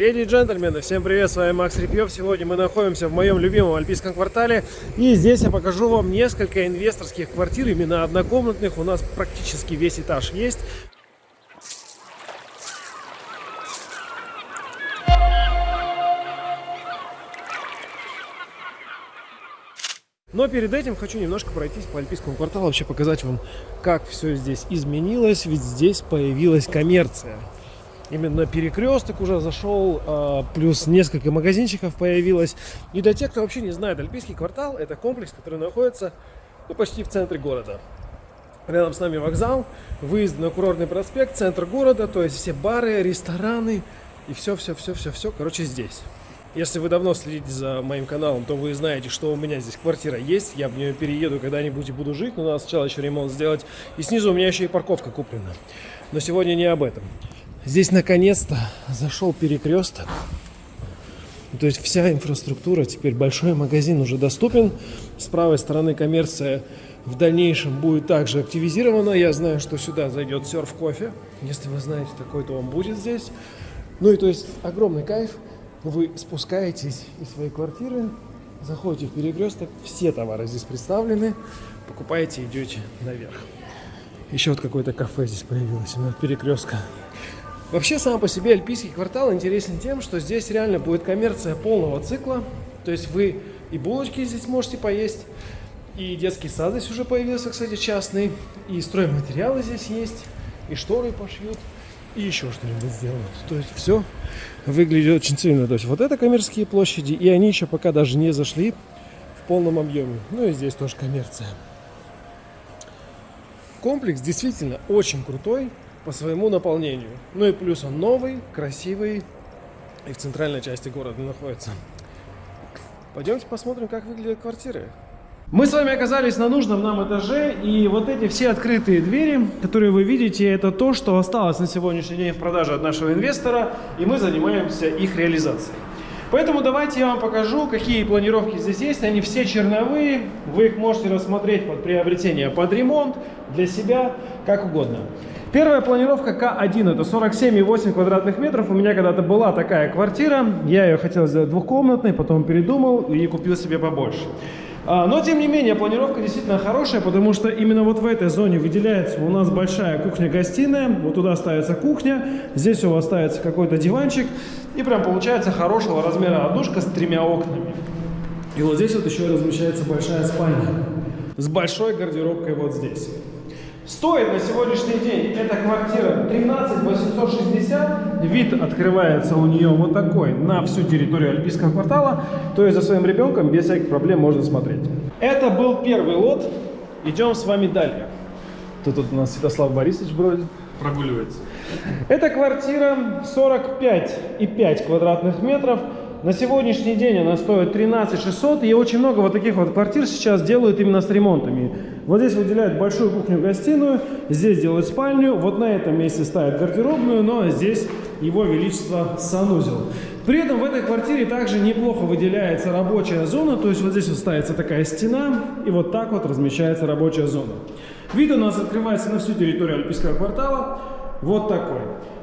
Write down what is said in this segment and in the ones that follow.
Леди и джентльмены, всем привет, с вами Макс Репьев. Сегодня мы находимся в моем любимом альпийском квартале. И здесь я покажу вам несколько инвесторских квартир, именно однокомнатных. У нас практически весь этаж есть. Но перед этим хочу немножко пройтись по Альпийскому кварталу, вообще показать вам, как все здесь изменилось, ведь здесь появилась коммерция именно перекресток уже зашел, а, плюс несколько магазинчиков появилось. И для тех, кто вообще не знает, Альпийский квартал это комплекс, который находится ну, почти в центре города. Рядом с нами вокзал, выезд на курортный проспект, центр города, то есть все бары, рестораны и все-все-все-все-все, короче, здесь. Если вы давно следите за моим каналом, то вы знаете, что у меня здесь квартира есть. Я в нее перееду когда-нибудь и буду жить, но надо сначала еще ремонт сделать. И снизу у меня еще и парковка куплена. Но сегодня не об этом. Здесь наконец-то зашел перекресток. То есть вся инфраструктура, теперь большой магазин уже доступен. С правой стороны коммерция в дальнейшем будет также активизирована. Я знаю, что сюда зайдет серф кофе. Если вы знаете такой, то он будет здесь. Ну и то есть огромный кайф. Вы спускаетесь из своей квартиры, заходите в перекресток, все товары здесь представлены, покупаете, идете наверх. Еще вот какое-то кафе здесь появилось, именно перекрестка. Вообще, сам по себе Альпийский квартал интересен тем, что здесь реально будет коммерция полного цикла. То есть вы и булочки здесь можете поесть, и детский сад здесь уже появился, кстати, частный, и стройматериалы здесь есть, и шторы пошьют, и еще что-нибудь сделают. То есть все выглядит очень цивильно. То есть вот это коммерческие площади, и они еще пока даже не зашли в полном объеме. Ну и здесь тоже коммерция. Комплекс действительно очень крутой по своему наполнению. Ну и плюс он новый, красивый и в центральной части города находится. Пойдемте посмотрим, как выглядят квартиры. Мы с вами оказались на нужном нам этаже, и вот эти все открытые двери, которые вы видите, это то, что осталось на сегодняшний день в продаже от нашего инвестора, и мы занимаемся их реализацией. Поэтому давайте я вам покажу, какие планировки здесь есть. Они все черновые, вы их можете рассмотреть под приобретение, под ремонт, для себя, как угодно. Первая планировка К1, это 47,8 квадратных метров. У меня когда-то была такая квартира, я ее хотел сделать двухкомнатной, потом передумал и купил себе побольше. А, но, тем не менее, планировка действительно хорошая, потому что именно вот в этой зоне выделяется у нас большая кухня-гостиная. Вот туда ставится кухня, здесь у вас ставится какой-то диванчик. И прям получается хорошего размера одушка с тремя окнами. И вот здесь вот еще размещается большая спальня с большой гардеробкой вот здесь. Стоит на сегодняшний день эта квартира 13 860. Вид открывается у нее вот такой на всю территорию Альпийского квартала. То есть за своим ребенком без всяких проблем можно смотреть. Это был первый лот. Идем с вами далее. Тут, тут у нас Святослав Борисович бродит, прогуливается. Эта квартира 45,5 квадратных метров. На сегодняшний день она стоит 13 600, и очень много вот таких вот квартир сейчас делают именно с ремонтами. Вот здесь выделяют большую кухню-гостиную, здесь делают спальню, вот на этом месте ставят гардеробную, но здесь его величество санузел. При этом в этой квартире также неплохо выделяется рабочая зона, то есть вот здесь вот ставится такая стена, и вот так вот размещается рабочая зона. Вид у нас открывается на всю территорию Альпийского квартала, вот такой.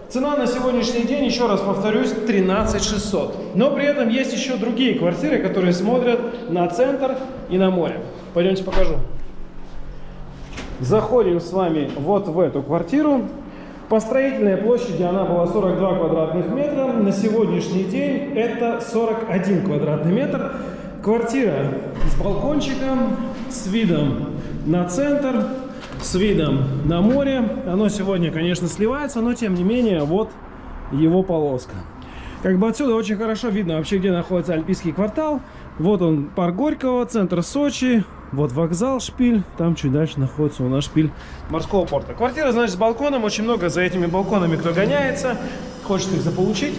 Цена на сегодняшний день, еще раз повторюсь, 13 600. Но при этом есть еще другие квартиры, которые смотрят на центр и на море. Пойдемте покажу. Заходим с вами вот в эту квартиру. По строительной площади она была 42 квадратных метра. На сегодняшний день это 41 квадратный метр. Квартира с балкончиком, с видом на центр с видом на море. Оно сегодня, конечно, сливается, но тем не менее, вот его полоска. Как бы отсюда очень хорошо видно вообще, где находится Альпийский квартал. Вот он, парк Горького, центр Сочи. Вот вокзал, шпиль. Там чуть дальше находится у нас шпиль морского порта. Квартира, значит, с балконом. Очень много за этими балконами кто гоняется. Хочет их заполучить.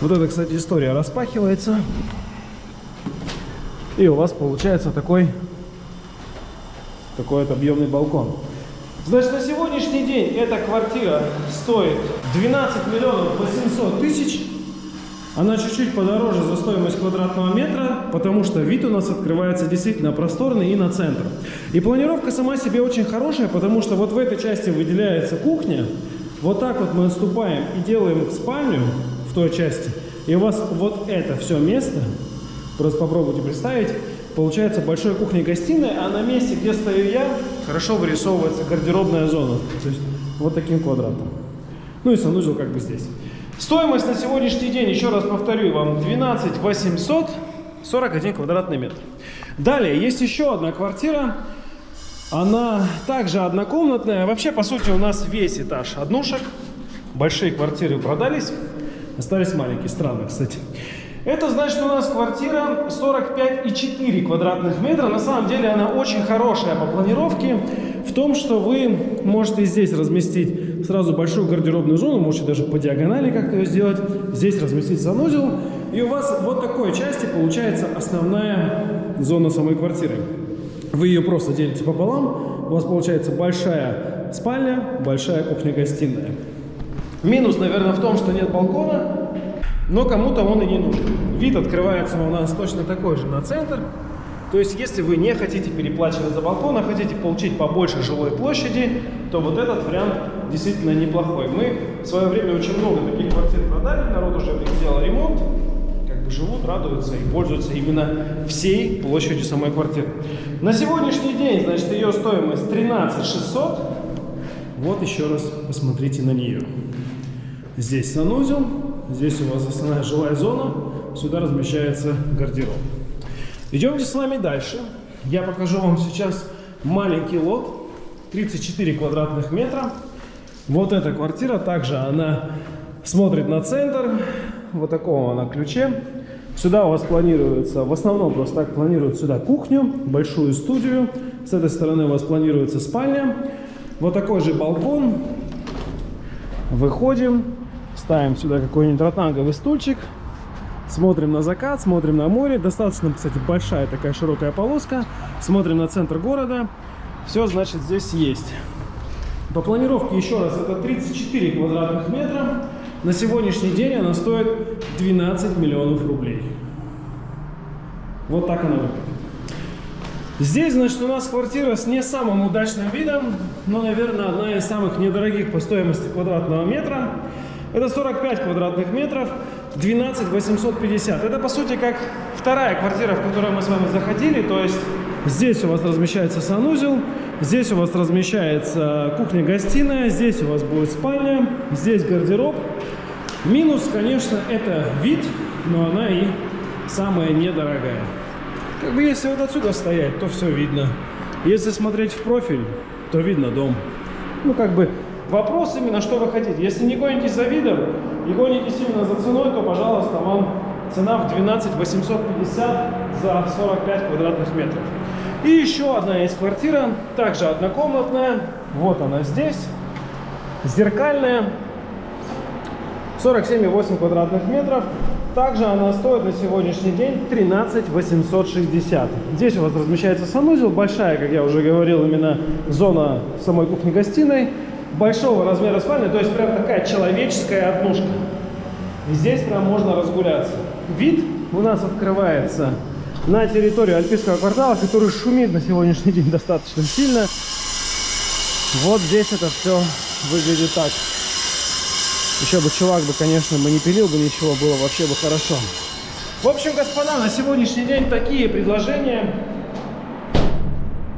Вот эта, кстати, история распахивается. И у вас получается такой такой вот объемный балкон. Значит, на сегодняшний день эта квартира стоит 12 миллионов 800 тысяч. Она чуть-чуть подороже за стоимость квадратного метра, потому что вид у нас открывается действительно просторный и на центр. И планировка сама себе очень хорошая, потому что вот в этой части выделяется кухня. Вот так вот мы отступаем и делаем спальню в той части. И у вас вот это все место, просто попробуйте представить, получается большой кухня-гостиная, а на месте, где стою я, хорошо вырисовывается гардеробная зона. То есть вот таким квадратом. Ну и санузел как бы здесь. Стоимость на сегодняшний день, еще раз повторю вам, 12 800, 41 квадратный метр. Далее, есть еще одна квартира. Она также однокомнатная. Вообще, по сути, у нас весь этаж однушек. Большие квартиры продались. Остались маленькие. Странно, кстати. Это значит, у нас квартира 45,4 квадратных метра. На самом деле она очень хорошая по планировке. В том, что вы можете здесь разместить сразу большую гардеробную зону. Можете даже по диагонали как-то ее сделать. Здесь разместить санузел. И у вас вот такой части получается основная зона самой квартиры. Вы ее просто делите пополам. У вас получается большая спальня, большая кухня-гостиная. Минус, наверное, в том, что нет балкона, но кому-то он и не нужен. Вид открывается у нас точно такой же на центр. То есть, если вы не хотите переплачивать за балкон, а хотите получить побольше жилой площади, то вот этот вариант действительно неплохой. Мы в свое время очень много таких квартир продали, народ уже сделал ремонт живут, радуются и пользуются именно всей площадью самой квартиры. На сегодняшний день, значит, ее стоимость 13 600. Вот еще раз посмотрите на нее. Здесь санузел, здесь у вас основная жилая зона, сюда размещается гардероб. Идемте с вами дальше. Я покажу вам сейчас маленький лот, 34 квадратных метра. Вот эта квартира, также она смотрит на центр, вот такого она ключе. Сюда у вас планируется, в основном просто так планируют сюда кухню, большую студию. С этой стороны у вас планируется спальня. Вот такой же балкон. Выходим, ставим сюда какой-нибудь ротанговый стульчик. Смотрим на закат, смотрим на море. Достаточно, кстати, большая такая широкая полоска. Смотрим на центр города. Все, значит, здесь есть. По планировке, еще раз, это 34 квадратных метра. На сегодняшний день она стоит 12 миллионов рублей. Вот так она выглядит. Здесь, значит, у нас квартира с не самым удачным видом, но, наверное, одна из самых недорогих по стоимости квадратного метра. Это 45 квадратных метров, 12 850. Это, по сути, как вторая квартира, в которую мы с вами заходили. То есть здесь у вас размещается санузел, здесь у вас размещается кухня-гостиная, здесь у вас будет спальня, здесь гардероб. Минус, конечно, это вид, но она и самая недорогая. Как бы если вот отсюда стоять, то все видно. Если смотреть в профиль, то видно дом. Ну, как бы вопрос именно, что вы хотите. Если не гонитесь за видом и гонитесь именно за ценой, то, пожалуйста, вам цена в 12 850 за 45 квадратных метров. И еще одна есть квартира, также однокомнатная. Вот она здесь. Зеркальная. 47,8 квадратных метров. Также она стоит на сегодняшний день 13 860. Здесь у вас размещается санузел, большая, как я уже говорил, именно зона самой кухни-гостиной, большого размера спальни, то есть прям такая человеческая однушка. И здесь прям можно разгуляться. Вид у нас открывается на территорию Альпийского квартала, который шумит на сегодняшний день достаточно сильно. Вот здесь это все выглядит так. Еще бы чувак бы, конечно, бы не пилил бы ничего, было вообще бы хорошо. В общем, господа, на сегодняшний день такие предложения.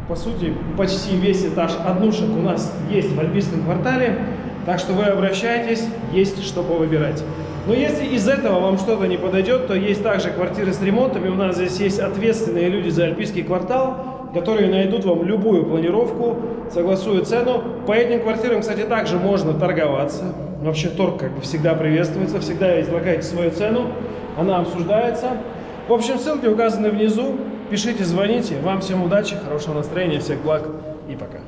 По сути, почти весь этаж однушек у нас есть в Альпийском квартале. Так что вы обращайтесь, есть что повыбирать. Но если из этого вам что-то не подойдет, то есть также квартиры с ремонтами. У нас здесь есть ответственные люди за Альпийский квартал которые найдут вам любую планировку, согласуют цену. По этим квартирам, кстати, также можно торговаться. Вообще торг как бы всегда приветствуется, всегда излагайте свою цену, она обсуждается. В общем, ссылки указаны внизу. Пишите, звоните. Вам всем удачи, хорошего настроения, всех благ и пока.